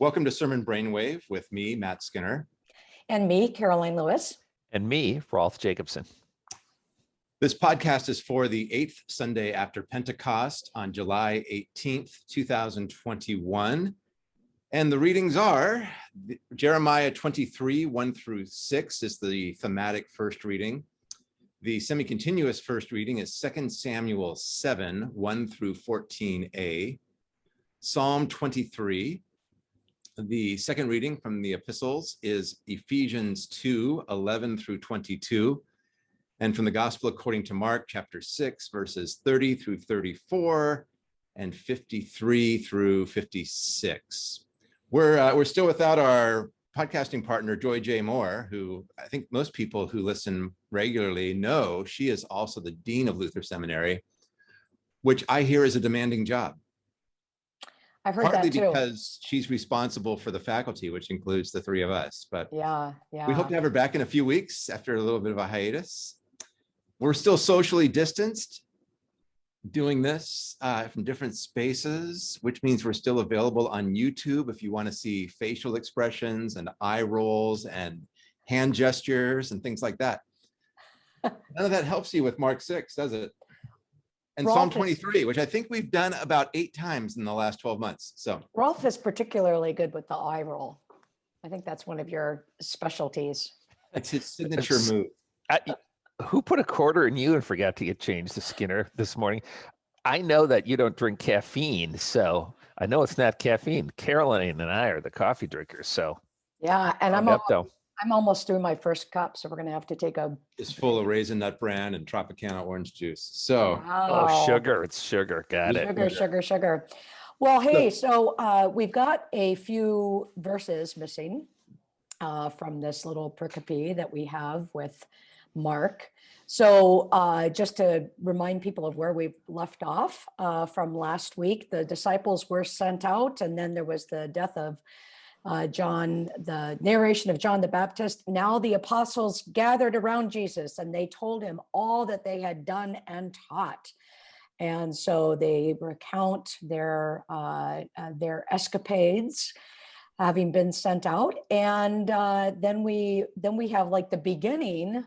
Welcome to Sermon Brainwave with me, Matt Skinner. And me, Karoline Lewis. And me, Rolf Jacobson. This podcast is for the eighth Sunday after Pentecost on July 18th, 2021. And the readings are Jeremiah 23, 1 through 6 is the thematic first reading. The semi-continuous first reading is 2 Samuel 7, 1 through 14a. Psalm 23, the second reading from the epistles is Ephesians 2, 11 through 22. And from the gospel according to Mark chapter 6, verses 30 through 34 and 53 through 56. We're, uh, we're still without our podcasting partner, Joy J. Moore, who I think most people who listen regularly know she is also the Dean of Luther Seminary, which I hear is a demanding job. I've heard Partly that too. because she's responsible for the faculty, which includes the three of us. But Yeah, yeah. we hope to have her back in a few weeks after a little bit of a hiatus. We're still socially distanced doing this uh, from different spaces, which means we're still available on YouTube if you want to see facial expressions and eye rolls and hand gestures and things like that. None of that helps you with Mark 6, does it? And Psalm Rolf is- 23, which I think we've done about eight times in the last 12 months. So Rolf is particularly good with the eye roll. I think that's one of your specialties. it's his signature move. I, who put a quarter in you and forgot to get changed to Skinner this morning? I know that you don't drink caffeine, so I know it's not caffeine. Karoline and I are the coffee drinkers, so Yeah, and I'm, al- Adepto. I'm almost through my first cup, so we're gonna have to take a. is full of raisin nut bran and Tropicana orange juice. So Oh, Wow. sugar. It's sugar. Got it. Sugar, sugar, sugar. Well, hey, so uh, we've got a few verses missing uh, from this little pericope that we have with Mark. So uh, just to remind people of where we've left off uh, from last week, the disciples were sent out and then there was the death of uh, John, the narration of John the Baptist. Now the apostles gathered around Jesus and they told him all that they had done and taught. And so they recount their uh, uh, their escapades, having been sent out, and uh, then we then we have like the beginning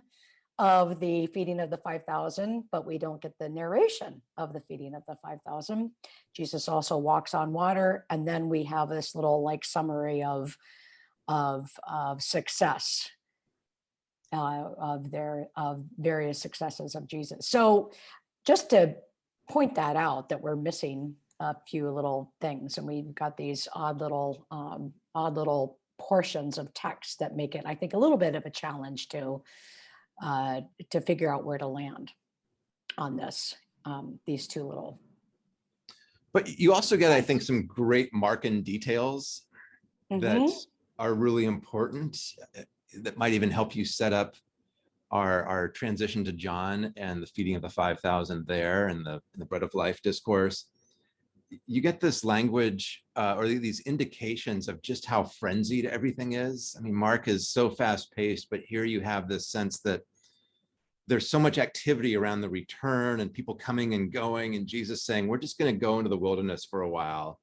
of the feeding of the five thousand, but we don't get the narration of the feeding of the five thousand. Jesus also walks on water, and then we have this little like summary of of of success uh, of their of various successes of Jesus. So just to point that out that we're missing a few little things and we've got these odd little um, odd little portions of text that make it i think a little bit of a challenge to uh, to figure out where to land on this um, these two little But you also get, I think, some great Markan details that Mhm. are really important, uh, that might even help you set up our, our transition to John and the feeding of the 5,000 there and the, and the bread of life discourse. You get this language uh, or these indications of just how frenzied everything is. I mean, Mark is so fast paced, but here you have this sense that there's so much activity around the return and people coming and going and Jesus saying, we're just going to go into the wilderness for a while.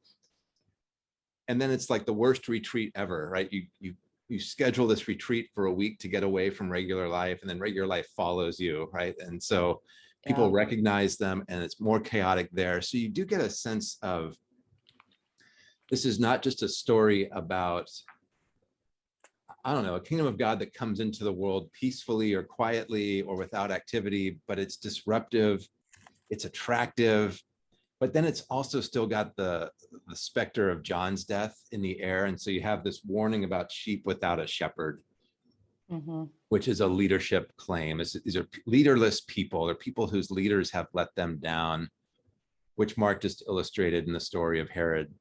And then it's like the worst retreat ever, right? You, you, you schedule this retreat for a week to get away from regular life and then regular life follows you, right? And so people Yeah. recognize them and it's more chaotic there. So you do get a sense of this is not just a story about I don't know, a kingdom of God that comes into the world peacefully or quietly or without activity, but it's disruptive, it's attractive, but then it's also still got the, the specter of John's death in the air. And so you have this warning about sheep without a shepherd, Mhm. which is a leadership claim. These are leaderless people, they're people whose leaders have let them down, which Mark just illustrated in the story of Herod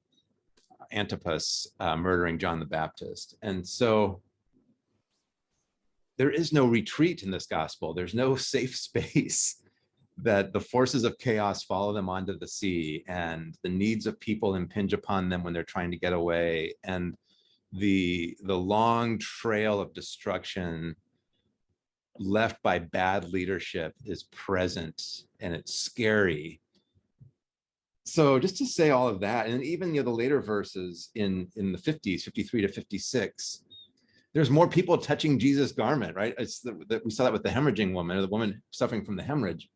Antipas uh, murdering John the Baptist. And so there is no retreat in this gospel. There's no safe space that the forces of chaos follow them onto the sea and the needs of people impinge upon them when they're trying to get away. And the, the long trail of destruction left by bad leadership is present and it's scary so just to say all of that, and even you know the later verses in in the 50s, 53 to 56, there's more people touching Jesus' garment, right? It's the, we saw that with the hemorrhaging woman or the woman suffering from the hemorrhage.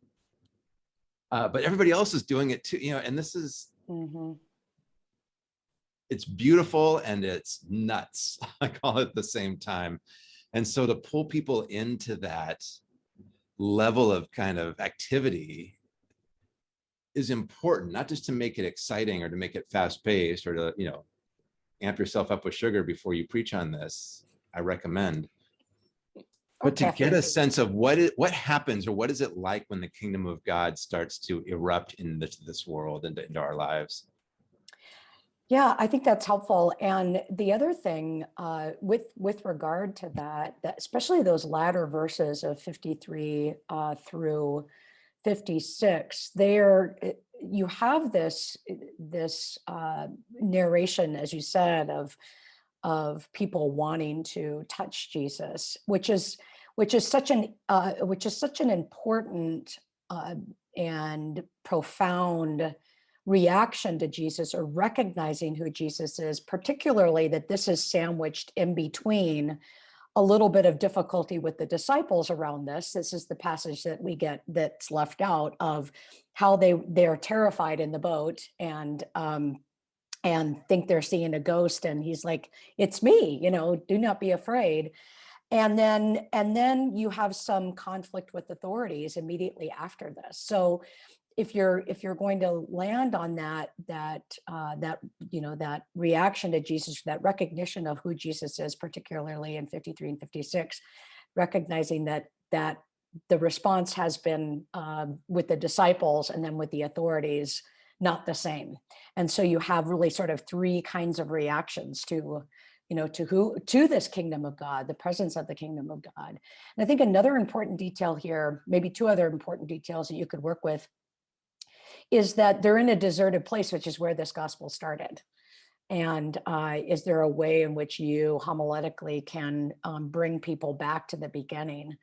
Uh, but everybody else is doing it too, you know, and this is Mhm. It's beautiful and it's nuts. I call it at the same time. And so to pull people into that level of kind of activity is important, not just to make it exciting or to make it fast paced or to, you know, amp yourself up with sugar before you preach on this. I recommend. But to get a sense of what it, what happens or what is it like when the kingdom of God starts to erupt into this world and into our lives. Yeah, I think that's helpful. And the other thing uh, with with regard to that, that especially those latter verses of 53 uh, through 56, there uh, you have this uh, this uh, narration, as you said, of of people wanting to touch Jesus, which is which is such an uh, which is such an important uh, and profound reaction to Jesus or recognizing who Jesus is, particularly that this is sandwiched in between a little bit of difficulty with the disciples around this. This is the passage that we get that's left out of how they they're terrified in the boat and um and think they're seeing a ghost and he's like it's me you know do not be afraid and then and then you have some conflict with authorities immediately after this so if you're if you're going to land on that that uh, that you know that reaction to Jesus, that recognition of who Jesus is, particularly in 53 and 56, recognizing that that the response has been um, with the disciples and then with the authorities not the same, and so you have really sort of three kinds of reactions to you know to who to this kingdom of god the presence of the kingdom of god. And i think another important detail here maybe two other important details that you could work with is that they're in a deserted place, which is where this gospel started. And uh, is there a way in which you homiletically can um, bring people back to the beginning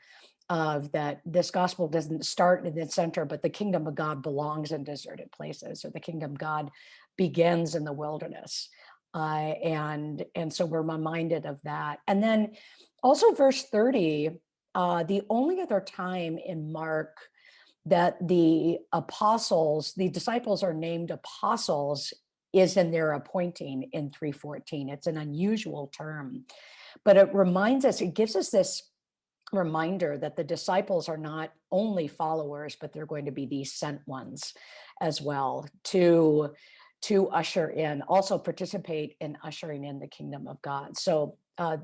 of that this gospel doesn't start in the center, but the kingdom of God belongs in deserted places, or the kingdom of God begins in the wilderness. Uh, and, and so we're reminded of that. And then also verse 30, uh, the only other time in Mark that the apostles, the disciples are named apostles is in their appointing in 314. It's an unusual term, but it reminds us, it gives us this reminder that the disciples are not only followers, but they're going to be these sent ones as well to to usher in, also participate in ushering in the kingdom of God. So a uh,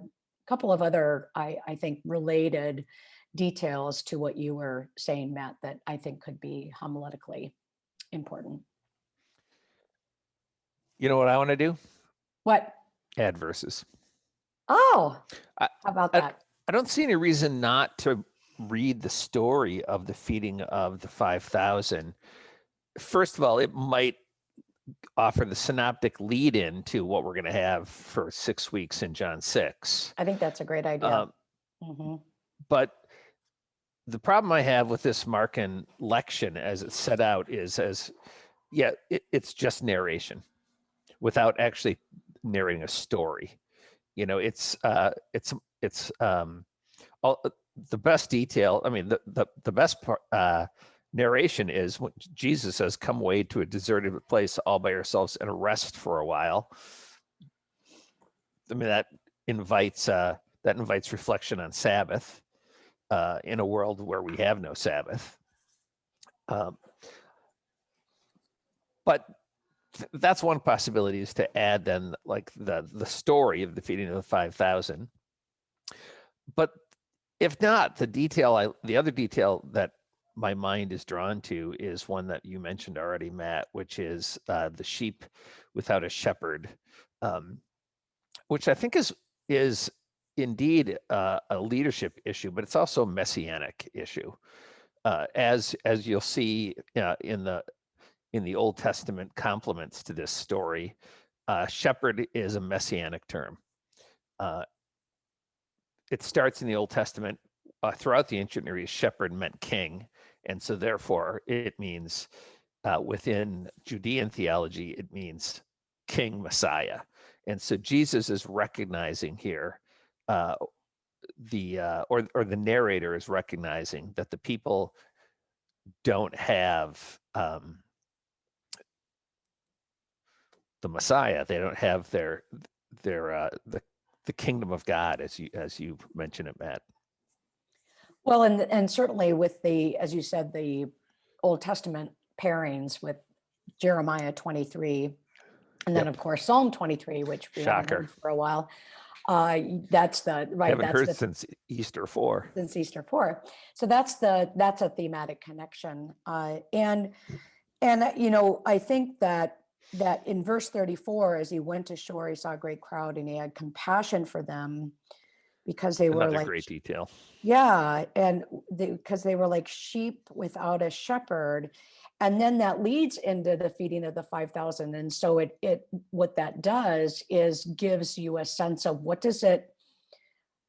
couple of other, I, I think, related details to what you were saying, Matt, that I think could be homiletically important. You know what I want to do? What? Add verses. Oh, I- how about I- that? I don't see any reason not to read the story of the feeding of the 5,000. First of all, it might offer the synoptic lead in to what we're going to have for six weeks in John 6. I think that's a great idea. Um, Mhm. but the problem I have with this Markan lection as it's set out is as, yeah, it, it's just narration without actually narrating a story. You know, it's uh, it's it's um, all the best detail. I mean, the the the best part. Uh, narration is when Jesus says, "Come away to a deserted place all by yourselves and rest for a while." I mean, that invites uh, that invites reflection on Sabbath uh, in a world where we have no Sabbath. Um, but th- that's one possibility is to add then like the the story of the feeding of the five thousand. But if not, the detail I the other detail that my mind is drawn to is one that you mentioned already, Matt, which is uh, the sheep without a shepherd, um, which I think is is indeed uh, a leadership issue, but it's also a messianic issue, uh, as as you'll see uh, in the in the Old Testament complements to this story. Uh, shepherd is a messianic term. Uh, it starts in the Old Testament. Uh, throughout the ancient Near East, shepherd meant king, and so therefore it means within Judean theology, it means King Messiah. And so Jesus is recognizing here, uh, the uh, or or the narrator is recognizing that the people don't have um, the Messiah. They don't have their their uh, the the kingdom of God, as you as you mentioned it, Matt. Well, and, and certainly with the, as you said, the Old Testament pairings with Jeremiah 23, and then Yep. of course Psalm 23, which we haven't for a while. Uh, that's the, right, Haven't that's heard the since Easter four. since Easter four. So that's the that's a thematic connection. Uh, and and uh, you know, I think that that in verse 34, as he went ashore, he saw a great crowd and he had compassion for them because they were like great detail. yeah, and because they were like sheep without a shepherd. And then that leads into the feeding of the 5,000. And so it, it, what that does is gives you a sense of what does it,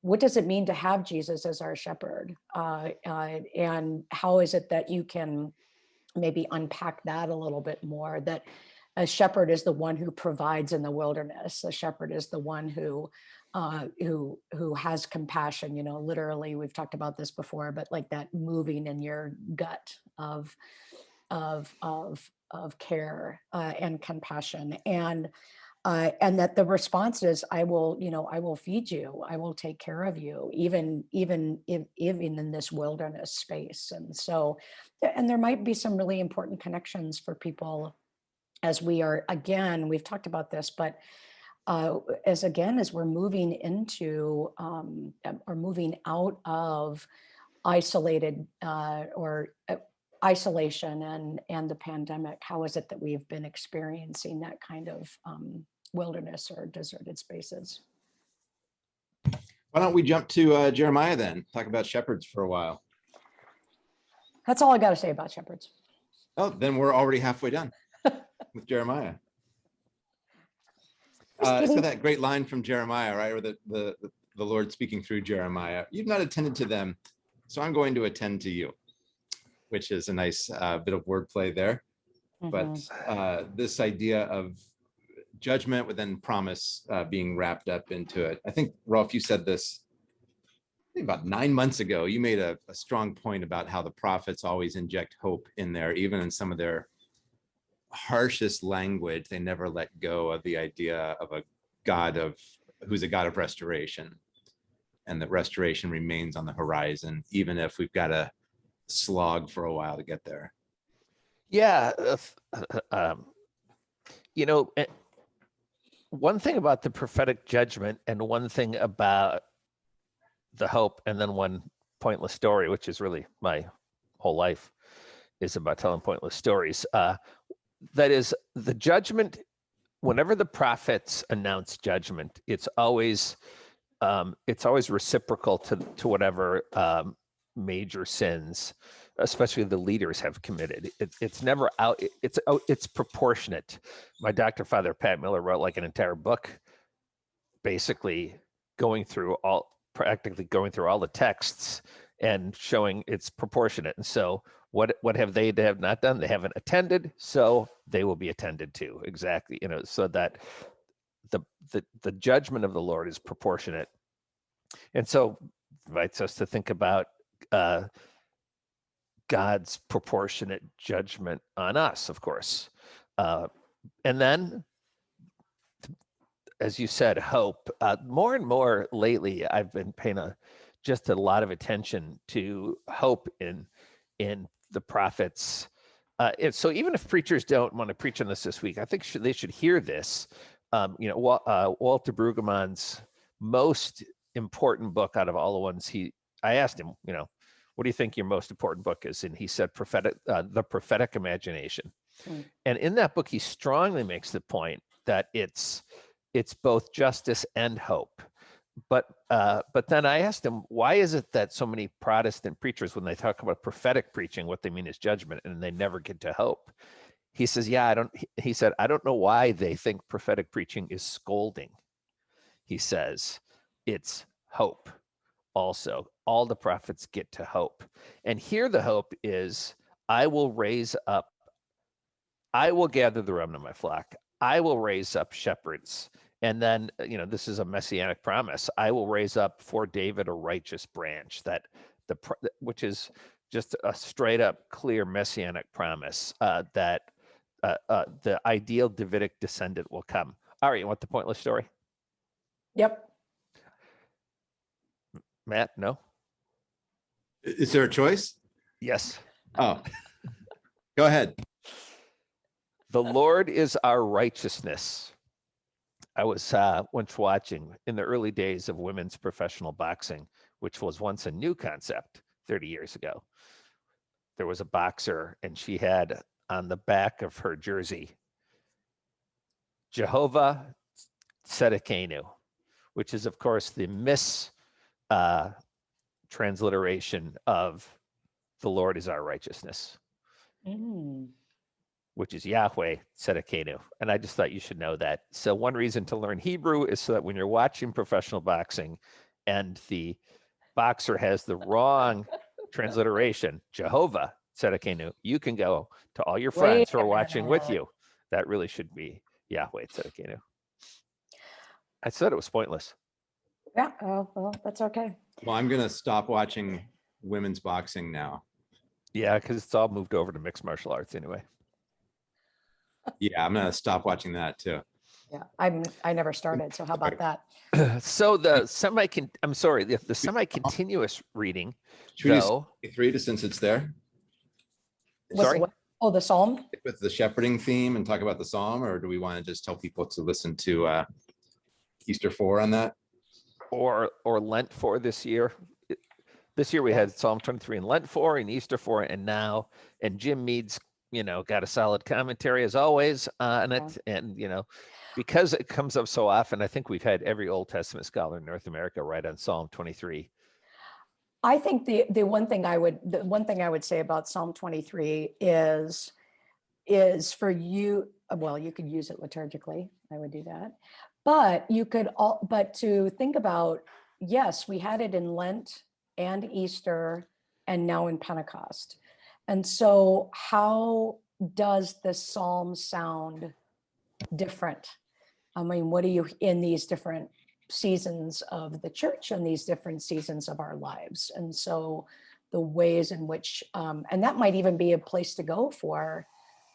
what does it mean to have Jesus as our shepherd? Uh, uh, and how is it that you can maybe unpack that a little bit more? That a shepherd is the one who provides in the wilderness. A shepherd is the one who uh, who who has compassion. You know, literally, we've talked about this before, but like that moving in your gut of of of of care uh, and compassion and uh, and that the response is i will you know i will feed you i will take care of you even even if, even in this wilderness space and so and there might be some really important connections for people as we are again we've talked about this but uh, as again as we're moving into um, um, or moving out of isolated uh, or uh, isolation and and the pandemic how is it that we've been experiencing that kind of um, wilderness or deserted spaces Why don't we jump to uh, Jeremiah then? Talk about shepherds for a while. that's all i got to say about shepherds Oh, then we're already halfway done with Jeremiah. Uh, kidding. that great line from Jeremiah, right? Or the, the, the Lord speaking through Jeremiah. You've not attended to them, so I'm going to attend to you, which is a nice uh, bit of wordplay there. But Mhm. uh, this idea of judgment with then promise uh, being wrapped up into it. I think, Rolf, you said this about nine months ago. You made a, a strong point about how the prophets always inject hope in there, even in some of their harshest language. They never let go of the idea of a God of who's a God of restoration, and that restoration remains on the horizon, even if we've got to slog for a while to get there. Yeah. uh, f- uh, um, you know, eh, one thing about the prophetic judgment and one thing about the hope and then one pointless story, which is really my whole life is about telling pointless stories. Uh, that is the judgment, whenever the prophets announce judgment, it's always um, it's always reciprocal to to whatever um, major sins especially the leaders have committed. It, it's never out. it- It's oh, it's proportionate. My Doktorvater Pat Miller, wrote like an entire book, basically going through all practically going through all the texts and showing it's proportionate. And so, what what have they to have not done? They haven't attended, so they will be attended to. Exactly, you know, so that the the the judgment of the Lord is proportionate, and so invites us to think about. Uh, God's proportionate judgment on us, of course. Uh, and then, as you said, hope. Uh, more and more lately, I've been paying a, just a lot of attention to hope in in the prophets. Uh, and so, even if preachers don't want to preach on this this week, I think they should hear this. Um, you know, uh, Walter Brueggemann's most important book out of all the ones he. I asked him, you know, what do you think your most important book is? And he said, prophetic, uh, the prophetic imagination. Hmm. And in that book, he strongly makes the point that it's it's both justice and hope. But uh, but then I asked him, why is it that so many Protestant preachers, when they talk about prophetic preaching, what they mean is judgment, and they never get to hope? He says, yeah, I don't. He said, I don't know why they think prophetic preaching is scolding. He says, it's hope also all the prophets get to hope and here the hope is i will raise up I will gather the remnant of my flock. I will raise up shepherds. And then, uh, you know, this is a messianic promise. I will raise up for David a righteous branch that the, which is just a straight up clear messianic promise uh, that uh, uh, the ideal Davidic descendant will come. All right, you want the pointless story? Yep. Matt, no? Is there a choice? Yes. Oh, go ahead. The Lord is our righteousness. I was uh, once watching in the early days of women's professional boxing, which was once a new concept 30 years ago. There was a boxer, and she had on the back of her jersey, Jehovah Tzedekenu, which is, of course, the mis uh, transliteration of the Lord is our righteousness Mm. which is Yahweh Tzedekenu. And I just thought you should know that. So one reason to learn Hebrew is so that when you're watching professional boxing and the boxer has the wrong transliteration, Jehovah Tzedekenu, you can go to all your friends Wait who are watching with you. That really should be Yahweh Tzedekenu. I said it was pointless. Yeah, oh, well, that's okay. Well, I'm gonna stop watching women's boxing now. Yeah, because it's all moved over to mixed martial arts anyway. Yeah, I'm gonna stop watching that too. Yeah, I'm, I never started, so how about that? so the semi I'm sorry, the, the semi-continuous reading, Should we do three to since it's there What's the sorry? what? Oh, the Psalm? with the shepherding theme and talk about the psalm, or do we want to just tell people to listen to uh Easter four on that? Or or Lent for this year. This year we had Psalm 23 and Lent four and Easter four and now and Jim Mead's you know got a solid commentary as always on it and you know because it comes up so often I think we've had every Old Testament scholar in North America write on Psalm 23. I think the, the one thing I would, the one thing I would say about Psalm 23 is, is for you, well, you could use it liturgically, I would do that. But you could all, but to think about, yes, we had it in Lent and Easter and now in Pentecost. And so how does the psalm sound different? I mean, what do you, in these different seasons of the church and these different seasons of our lives. And so the ways in which, um, and that might even be a place to go for,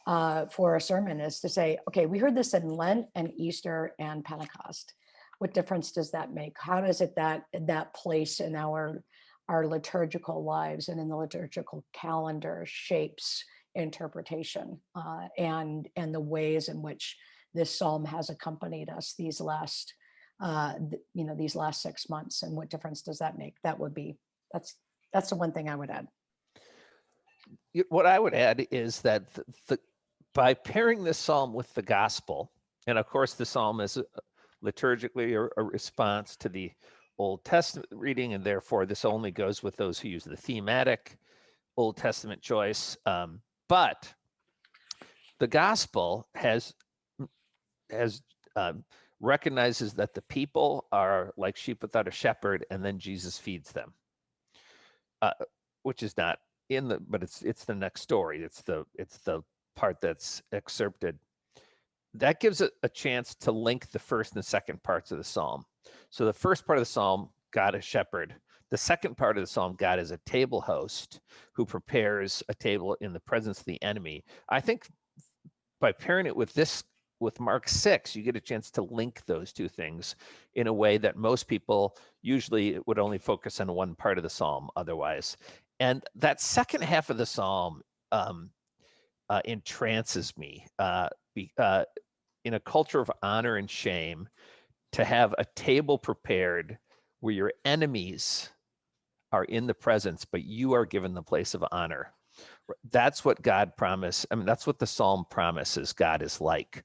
uh, for a sermon is to say, okay, we heard this in Lent and Easter and Pentecost. What difference does that make? How does it that, that place in our, our liturgical lives and in the liturgical calendar shapes interpretation uh, and, and the ways in which this psalm has accompanied us these last uh, th- you know, these last six months and what difference does that make? That would be, that's, that's the one thing I would add. What I would add is that the, the by pairing this psalm with the gospel, and of course the psalm is liturgically a, a response to the Old Testament reading, and therefore this only goes with those who use the thematic Old Testament choice. Um, but the gospel has has um, recognizes that the people are like sheep without a shepherd, and then Jesus feeds them, uh, which is not in the but it's it's the next story it's the it's the part that's excerpted that gives it a chance to link the first and second parts of the psalm. So the first part of the psalm god is shepherd. The second part of the psalm god is a table host who prepares a table in the presence of the enemy. I think by pairing it with this with mark 6 you get a chance to link those two things in a way that most people usually would only focus on one part of the psalm otherwise. And that second half of the psalm um, uh, entrances me uh, be, uh, in a culture of honor and shame to have a table prepared where your enemies are in the presence but you are given the place of honor. That's what god promised i mean that's what the psalm promises god is like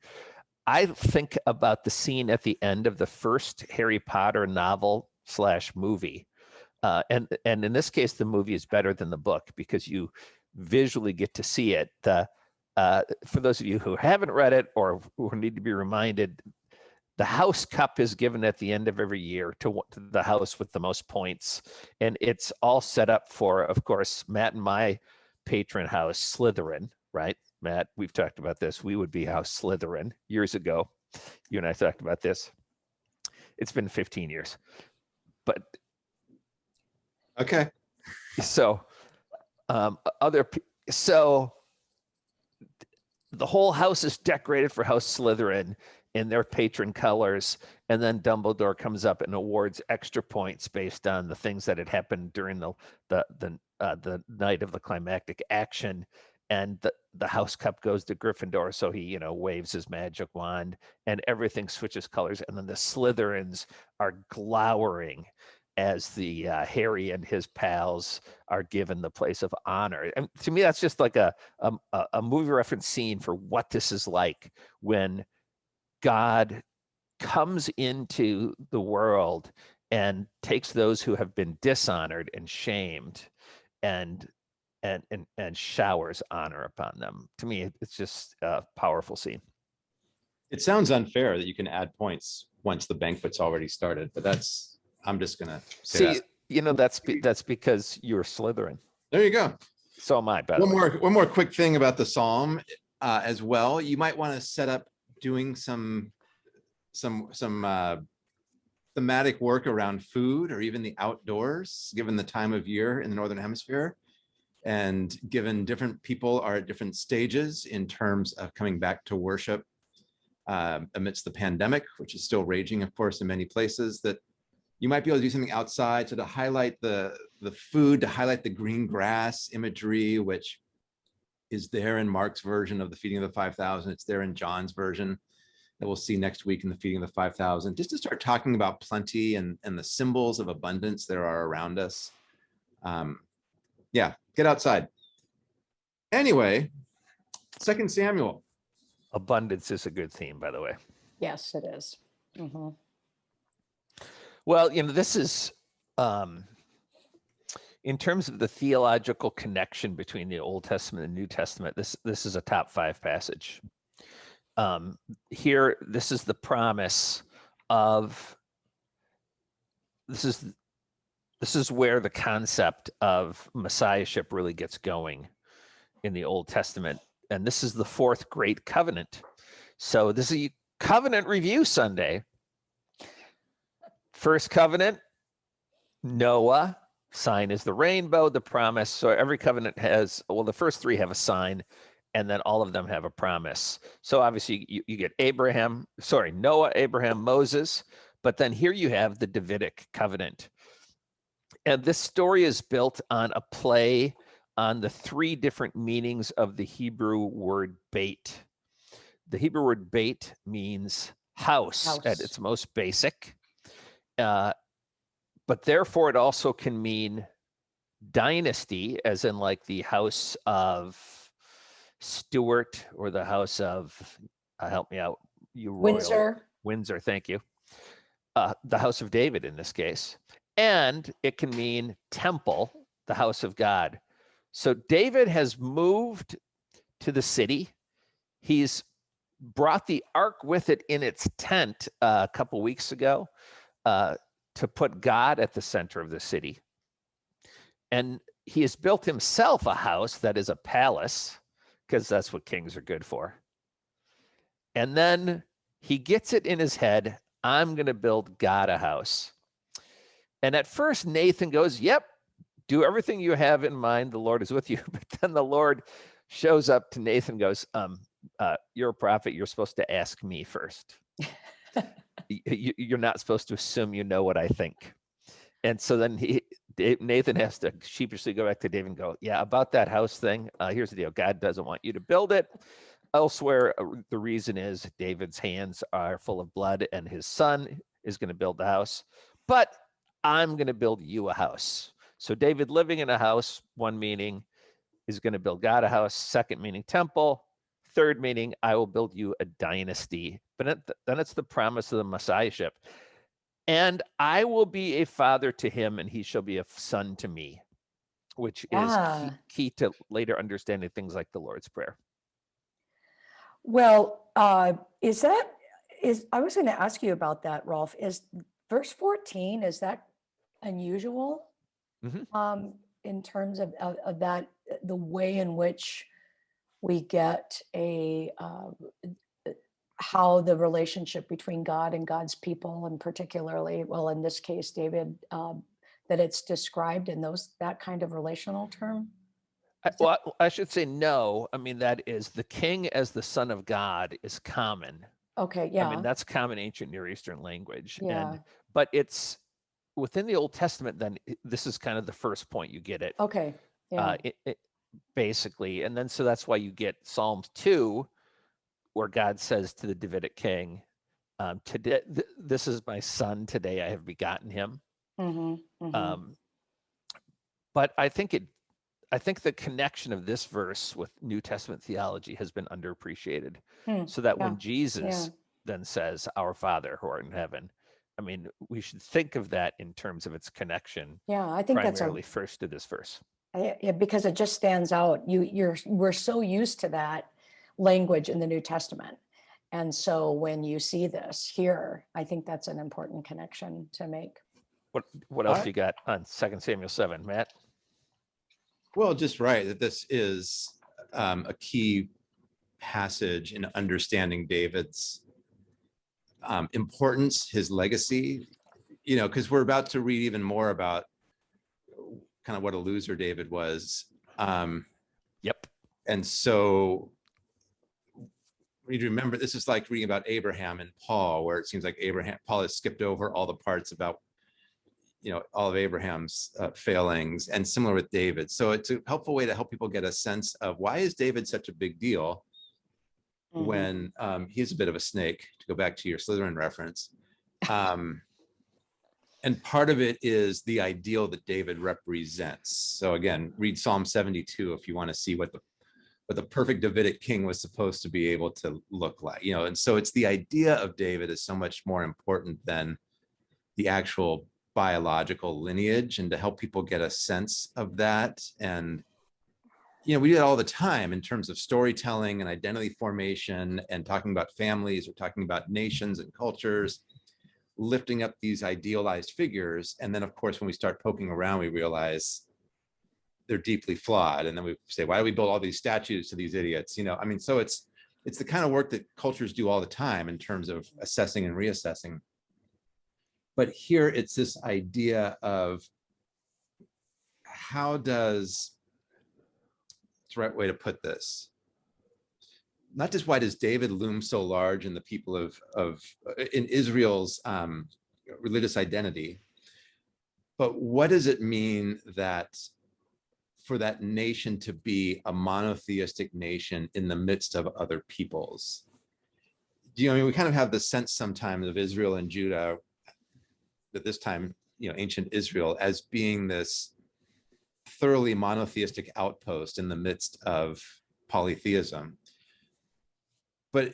i think about the scene at the end of the first harry potter novel slash movie uh, and and in this case the movie is better than the book because you visually get to see it the uh, for those of you who haven't read it or who need to be reminded the house cup is given at the end of every year to, to the house with the most points and it's all set up for of course matt and my patron house slytherin right Matt, we've talked about this. We would be House Slytherin years ago. You and I talked about this. It's been 15 years. But Okay. so um other so the whole house is decorated for House Slytherin in their patron colors, and then Dumbledore comes up and awards extra points based on the things that had happened during the the the uh, the night of the climactic action, and the the House Cup goes to Gryffindor, so he you know waves his magic wand, and everything switches colors, and then the Slytherins are glowering as the uh, Harry and his pals are given the place of honor. And to me, that's just like a, a a- a movie reference scene for what this is like when God comes into the world and takes those who have been dishonored and shamed and and and, and showers honor upon them. To me, it's just a powerful scene. It sounds unfair that you can add points once the banquet's already started, but that's, I'm just gonna say See, that. you know that's be, that's because you're Slytherin. There you go. So am I. By One more, one more quick thing about the Psalm uh, as well. You might want to set up doing some, some, some uh, thematic work around food or even the outdoors, given the time of year in the Northern Hemisphere. And given different people are at different stages in terms of coming back to worship um, amidst the pandemic, which is still raging, of course, in many places, that you might be able to do something outside. So to highlight the, the food, to highlight the green grass imagery, which is there in Mark's version of the feeding of the 5,000. It's there in John's version that we'll see next week in the feeding of the 5,000, just to start talking about plenty and, and the symbols of abundance that are around us. Um, yeah, get outside. Anyway, Second Samuel. Abundance is a good theme, by the way. Yes, it is. Mhm. Well, you know, this is um, in terms of the theological connection between the Old Testament and New Testament. This this is a top five passage. Um, here, this is the promise of this is this is where the concept of messiahship really gets going in the Old Testament, and this is the fourth great covenant. So this is a covenant review Sunday. First covenant, Noah, sign is the rainbow, the promise. So every covenant has, well, the first three have a sign, and then all of them have a promise. So obviously you, you get Abraham, sorry, Noah, Abraham, Moses, but then here you have the Davidic covenant. And this story is built on a play on the three different meanings of the Hebrew word bait. The Hebrew word bait means house, at its most basic. Uh, but therefore, it also can mean dynasty, as in like the house of Stuart or the house of, uh, help me out, you royal- Windsor, Windsor, thank you. Uh, the house of David in this case. And it can mean temple, the house of God. So David has moved to the city. He's brought the ark with it in its tent uh, a couple weeks ago uh, to put God at the center of the city. And he has built himself a house that is a palace, because that's what kings are good for. And then he gets it in his head I'm going to build God a house. And at first, Nathan goes, Yep, do everything you have in mind. The Lord is with you. But then the Lord shows up to Nathan, goes, um, uh, You're a prophet. You're supposed to ask me first. You're not supposed to assume you know what I think. And so then he, Nathan has to sheepishly go back to David and go, Yeah, about that house thing. Uh, here's the deal God doesn't want you to build it. Elsewhere, uh, the reason is David's hands are full of blood and his son is going to build the house. But I'm going to build you a house. So David living in a house, one meaning, is going to build God a house. Second meaning, temple. Third meaning, I will build you a dynasty. But then it's the promise of the messiahship. And I will be a father to him, and he shall be a son to me, which is key, Ah. key to later understanding things like the Lord's Prayer. well, uh, is that, is, I was going to ask you about that, Rolf. Is verse 14, is that unusual? Mhm. Um, in terms of, of, of that, the way in which we get a uh, uh, how the relationship between God and God's people, and particularly, well, in this case, David, um, that it's described in those that kind of relational term. I, well, I I should say no. I mean, that is the king as the son of God is common. Okay, yeah, I mean, that's common ancient Near Eastern language. Yeah. And but it's within the Old Testament, then this is kind of the first point you get it. okay, yeah, Uh, it, it basically, and then so that's why you get Psalms 2, where God says to the Davidic king, um, today th- this is my son, today I have begotten him. mhm, mhm. Um, but I think it, I think the connection of this verse with New Testament theology has been underappreciated. Hmm, So that yeah, when Jesus then says, "Our Father who art in heaven," I mean, we should think of that in terms of its connection, yeah, I think that's a primarily first to this verse. I- Yeah, because it just stands out. You, you're, we're so used to that language in the New Testament. And so when you see this here, I think that's an important connection to make. What what else I- you got on Second Samuel seven, Matt? Well, just right, that this is um, a key passage in understanding David's um, importance, his legacy, you know, because we're about to read even more about kind of what a loser David was. Um, Yep. and so we need to remember this is like reading about Abraham and Paul, where it seems like Abraham, Paul has skipped over all the parts about, you know, all of Abraham's uh, failings and similar with David. So it's a helpful way to help people get a sense of why is David such a big deal Mhm. when um, he's a bit of a snake, to go back to your Slytherin reference. Um, and part of it is the ideal that David represents. So again, read Psalm 72 if you want to see what the what the perfect Davidic king was supposed to be able to look like, you know. And so it's the idea of David is so much more important than the actual biological lineage, and to help people get a sense of that and you know, we do that all the time in terms of storytelling and identity formation and talking about families or talking about nations and cultures, lifting up these idealized figures. And then, of course, when we start poking around, we realize they're deeply flawed. And then we say, why do we build all these statues to these idiots? You know, I mean, so it's it's the kind of work that cultures do all the time in terms of assessing and reassessing. But here it's this idea of how does it's the right way to put this. Not just why does David loom so large in the people of, of uh, in Israel's um, religious identity, but what does it mean that for that nation to be a monotheistic nation in the midst of other peoples? Do you know, I mean, we kind of have the sense sometimes of Israel and Judah, at this time, you know, ancient Israel as being this thoroughly monotheistic outpost in the midst of polytheism. But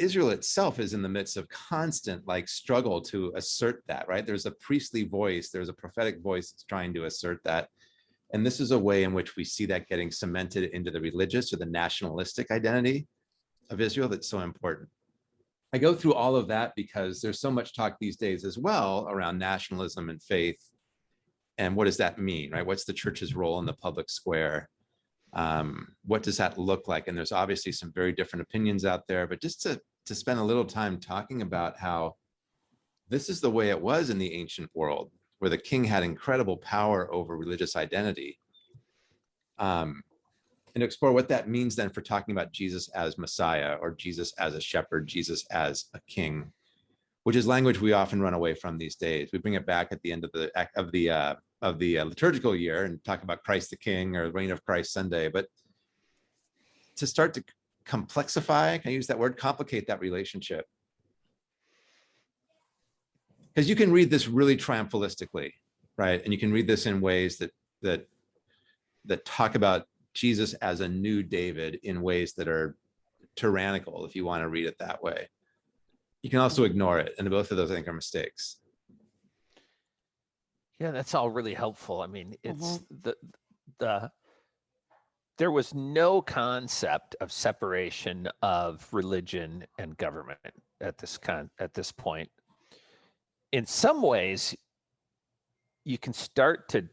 Israel itself is in the midst of constant like struggle to assert that, right? There's a priestly voice, there's a prophetic voice that's trying to assert that. And this is a way in which we see that getting cemented into the religious or the nationalistic identity of Israel that's so important. I go through all of that because there's so much talk these days as well around nationalism and faith and what does that mean, right? What's the church's role in the public square? Um, what does that look like? And there's obviously some very different opinions out there, but just to, to spend a little time talking about how this is the way it was in the ancient world, where the king had incredible power over religious identity. Um, and explore what that means then for talking about Jesus as Messiah or Jesus as a shepherd, Jesus as a king which is language we often run away from these days. We bring it back at the end of the of the uh, of the uh, liturgical year and talk about Christ the King or the Reign of Christ Sunday. But to start to complexify, can I use that word? Complicate that relationship. Because you can read this really triumphalistically, right? And you can read this in ways that that that talk about Jesus as a new David in ways that are tyrannical, if you want to read it that way you can also ignore it. And both of those, I think, are mistakes. Yeah, that's all really helpful. I mean, it's Mm-hmm. the the there was no concept of separation of religion and government at this con at this point. In some ways, you can start to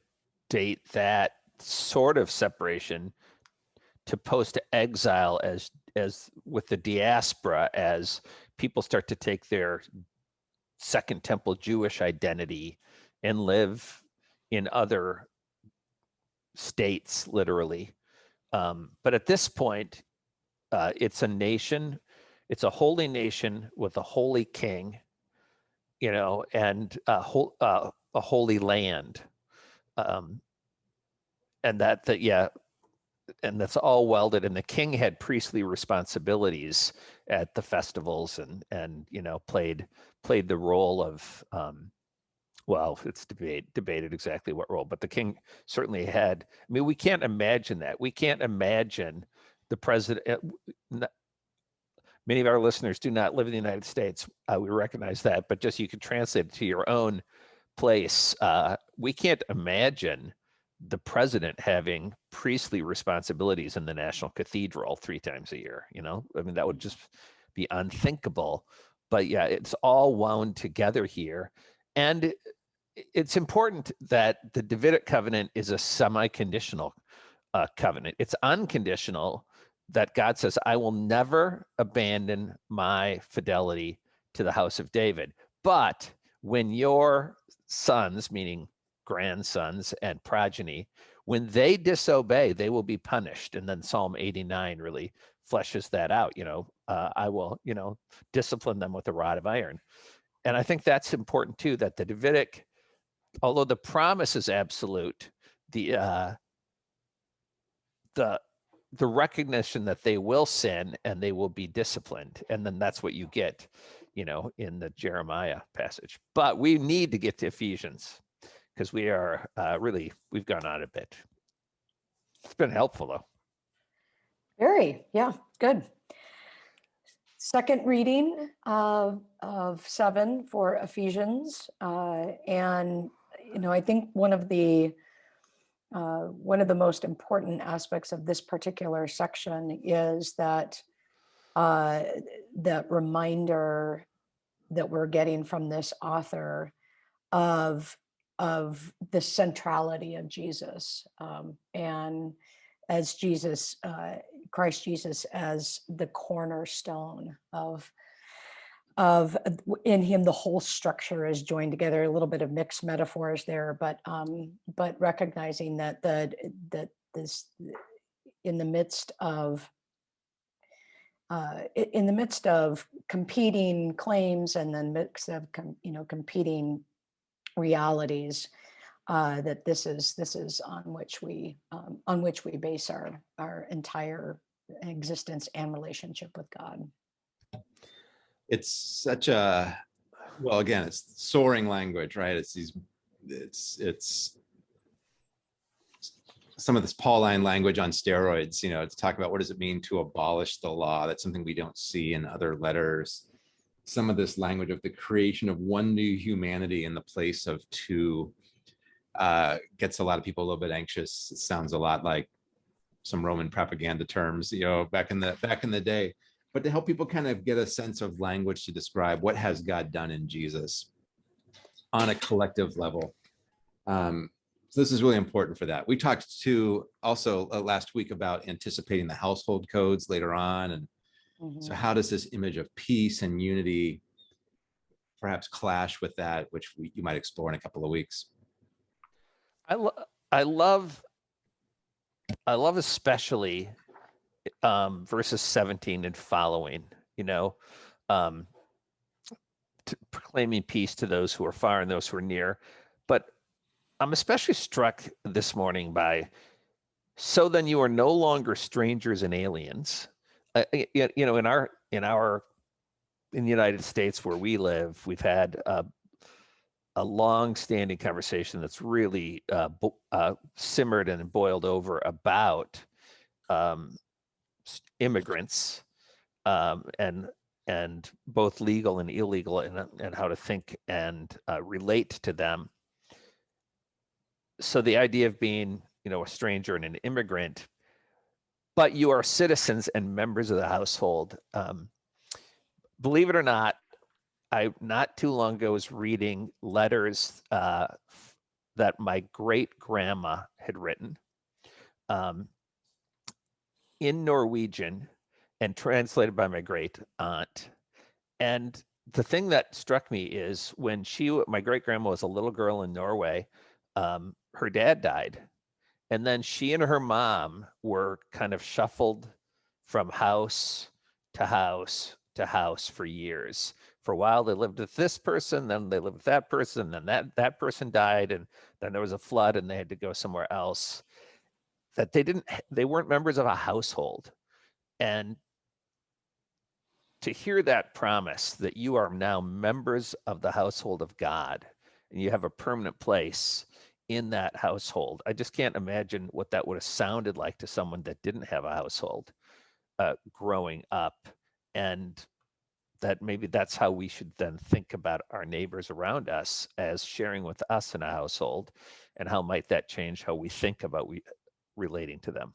date that sort of separation to post exile as as with the diaspora as people start to take their second temple Jewish identity and live in other states, literally. Um, but at this point, uh, it's a nation, it's a holy nation with a holy king, you know, and a, whole, uh, a holy land. Um, and that, that, yeah, and that's all welded. And the king had priestly responsibilities at the festivals and, and, you know, played, played the role of, um, well, it's debate debated exactly what role, but the king certainly had. I mean, we can't imagine that. We can't imagine the president. n- Many of our listeners do not live in the United States. Uh, we recognize that, but just you can translate it to your own place. Uh, we can't imagine the president having priestly responsibilities in the national cathedral three times a year. You know, I mean, that would just be unthinkable. But yeah, it's all wound together here. And it's important that the Davidic covenant is a semi-conditional uh, covenant. It's unconditional that God says, I will never abandon my fidelity to the house of David. But when your sons, meaning grandsons and progeny, when they disobey, they will be punished. And then Psalm 89 really fleshes that out. You know, uh, I will, you know, discipline them with a rod of iron. And I think that's important too, that the Davidic, although the promise is absolute, the uh, the the recognition that they will sin and they will be disciplined and then that's what you get you know in the jeremiah passage but we need to get to ephesians because we are uh, really we've gone on a bit it's been helpful though Very, yeah, good. Second reading of, of seven for Ephesians. uh, And, you know, I think one of the, uh, one of the most important aspects of this particular section is that uh, that reminder that we're getting from this author of, of the centrality of Jesus. um, And as Jesus, uh, Christ Jesus as the cornerstone of of uh, in him the whole structure is joined together a little bit of mixed metaphors there but um but recognizing that the that this in the midst of uh, in the midst of competing claims and then mix of you know competing realities uh, that this is this is on which we um, on which we base our our entire existence and relationship with God. It's such a, well, again, it's soaring language, right? It's these, it's, it's some of this Pauline language on steroids, you know, to talk about what does it mean to abolish the law? That's something we don't see in other letters. Some of this language of the creation of one new humanity in the place of two uh, gets a lot of people a little bit anxious. It sounds a lot like some Roman propaganda terms, you know, back in the back in the day. But to help people kind of get a sense of language to describe what has God done in Jesus on a collective level. Um, so this is really important for that. We talked to also uh, last week about anticipating the household codes later on. And so how does this image of peace and unity perhaps clash with that, which we, you might explore in a couple of weeks? I lo- I love I love especially um, verses 17 and following. You know, um, proclaiming peace to those who are far and those who are near. But I'm especially struck this morning by so then you are no longer strangers and aliens. Uh, you know, in our in our in the United States where we live, we've had a long-standing conversation that's really uh, uh, simmered and boiled over about um, immigrants um, and and both legal and illegal and, and how to think and uh, relate to them. So the idea of being, you know, a stranger and an immigrant, but you are citizens and members of the household. Um, believe it or not, I not too long ago was reading letters uh, that my great grandma had written. Um, in Norwegian and translated by my great aunt. And the thing that struck me is when she, my great grandma was a little girl in Norway, um, her dad died. And then she and her mom were kind of shuffled from house to house to house for years. For a while, they lived with this person, then they lived with that person, then that that person died, and then there was a flood, and they had to go somewhere else. That they didn't they weren't members of a household, and to hear that promise that you are now members of the household of God, and you have a permanent place in that household. I just can't imagine what that would have sounded like to someone that didn't have a household uh, growing up. And that maybe that's how we should then think about our neighbors around us as sharing with us in a household. And how might that change how we think about we relating to them?